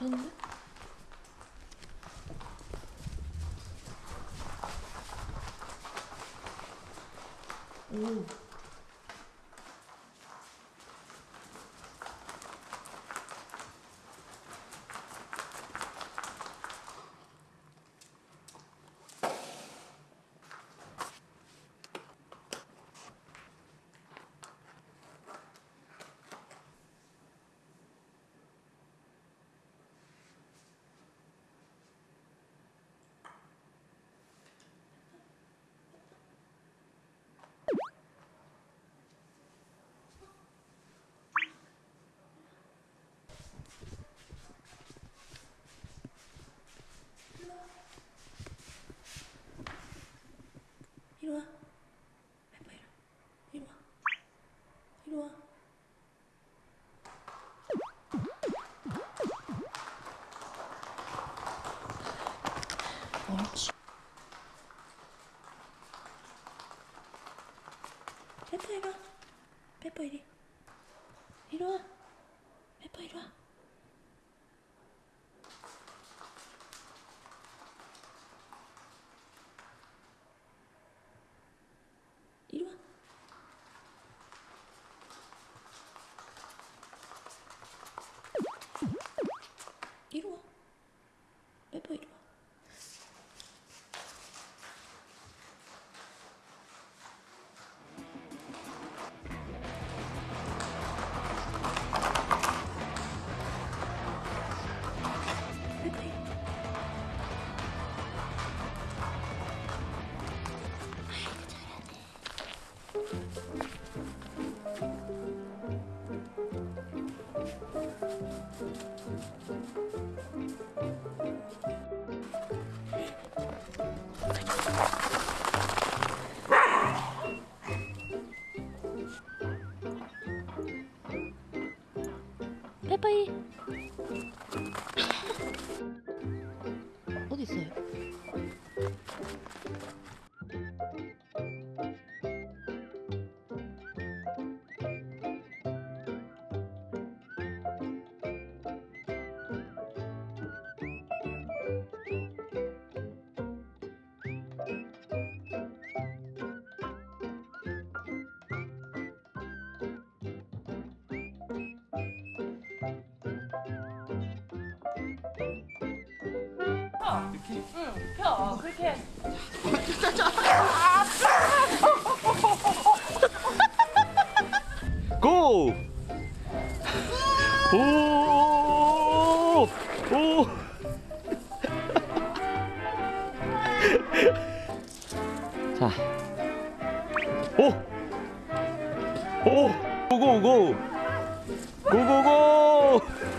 다른데? 오. pięć. ペッパいるわペッパいる。いるわ。ペッパいるわ。 페퍼이 어디 있어요? 고! 오! 오! 자. 오! 오! 고고고! 고고고!